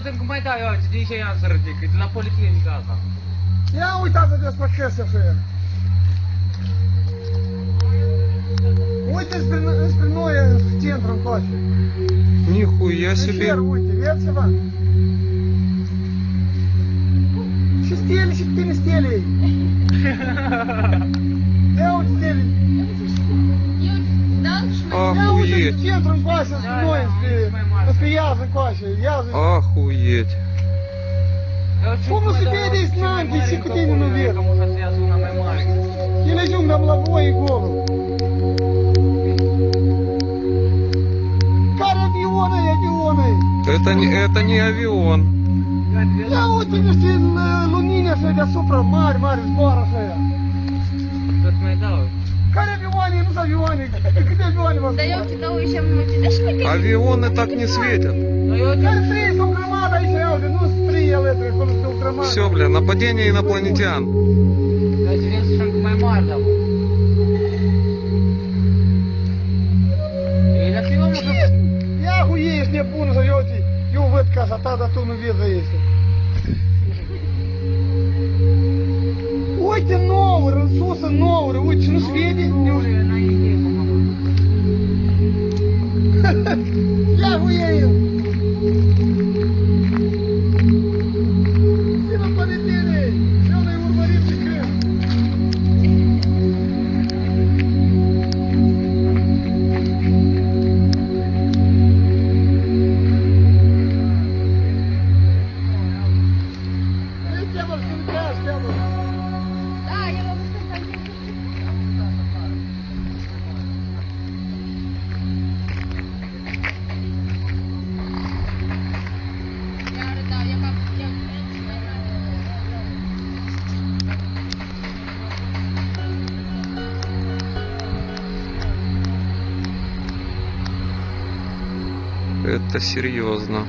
putem cum mai dau eu, de ce i-am să ridic? De la policlinică asta. Ia uitați despre ce să fie. Uite spre, spre noi, în centru, încoace. Нихуя себе. Вер, uite, vezi ceva? Și stele, și tine stele. Ia uite stele. Охуеть. Я утром Вася с мной, Это я за Вася, я за... Охуеть. Кому себе здесь нам, ты вверх. Я лежу на лобой и голову. Кар авионы, Это не, это не авион. Я вот тебе лунина, это супра, марь, марь, сбора, э. союз авионик. Ты где авионик? Даёте того еще мультидешники? Авионы так не светят. Ну, Все, бля, нападение инопланетян. Я хуеешь, не буду ёти, ю вытка, зато та за туну веза если. это серьезно.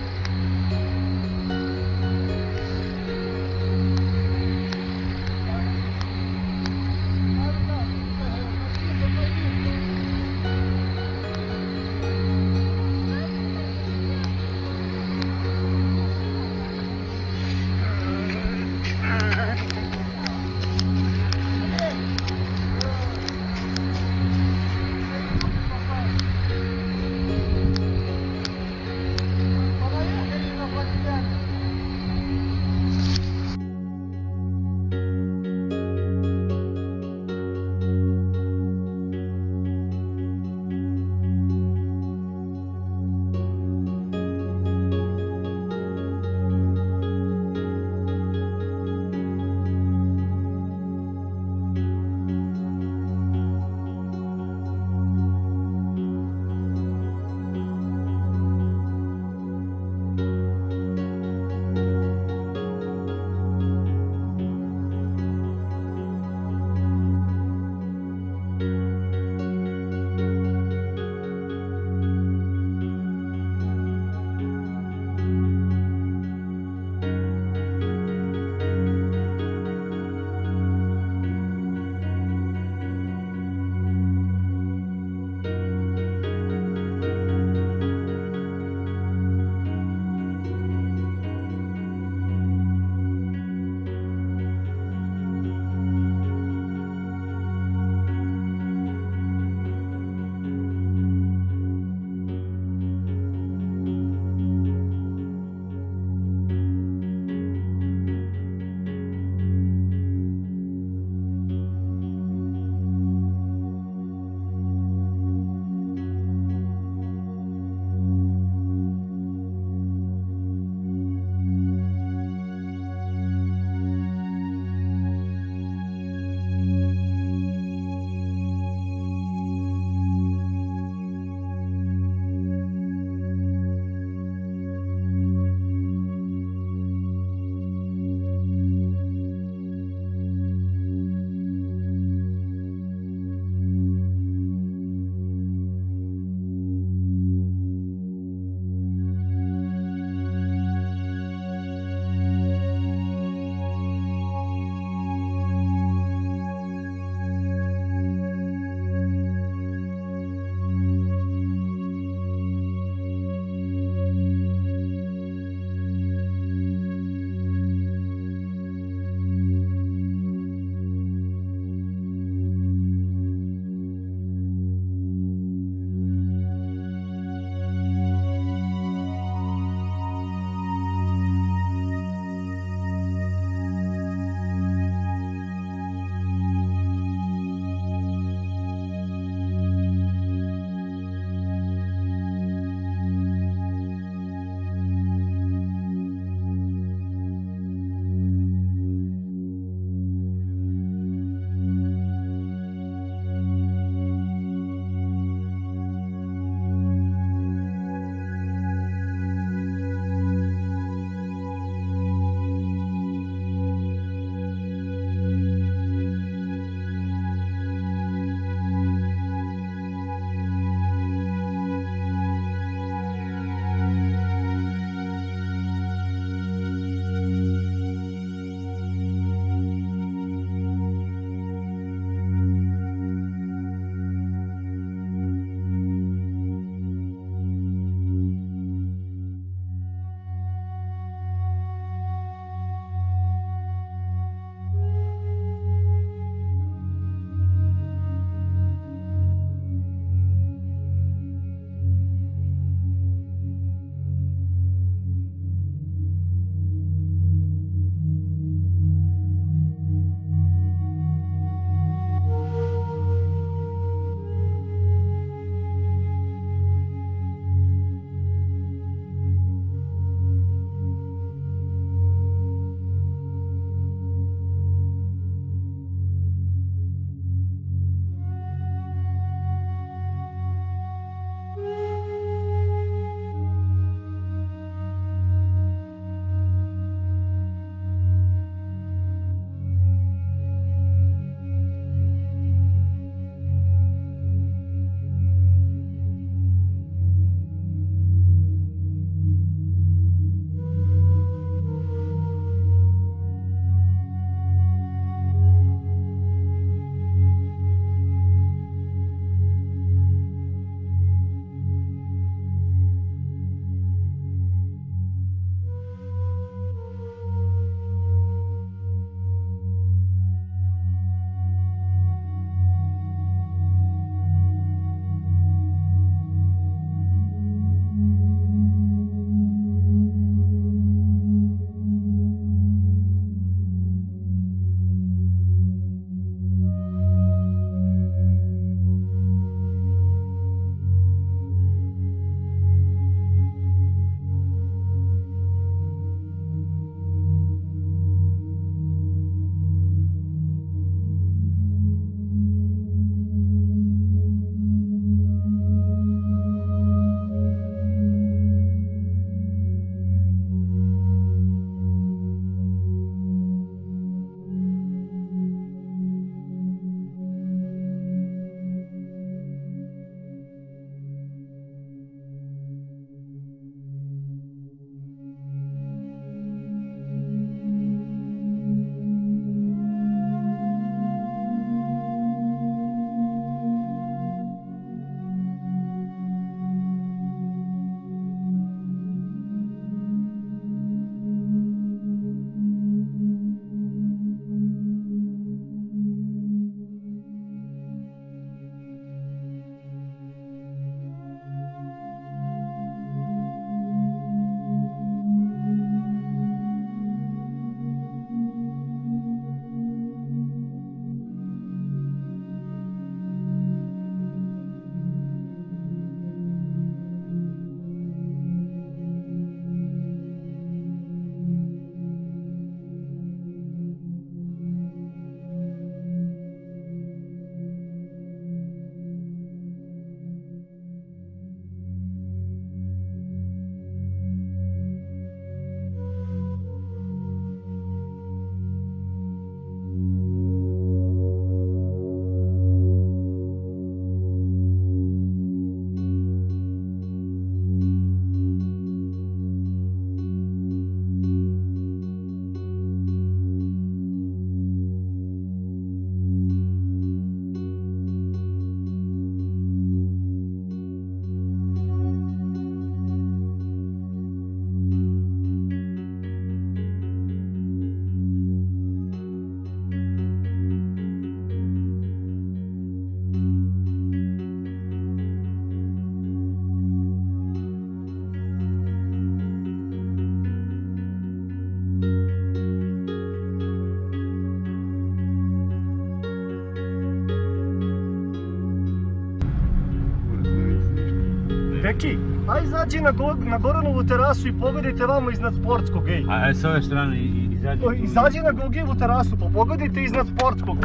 Deki, aj izađi na, go, na Goranovu terasu i pogledajte vamo iznad sportskog, ej. A, e, s ove strane izađi? izađi na Gogijevu terasu, pa pogledajte iznad sportskog.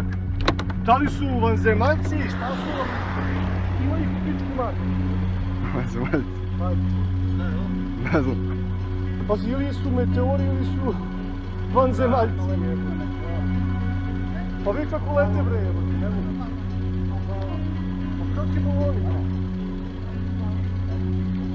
Da li su vanzemaljci, šta su vam? Ima ih u pičku mani. Vanzemaljci? Ne znam. Pa ili su meteori ili su vanzemaljci. Pa vi kako lete bre, evo. ne mogu. Pa kako je ovo? Thank you.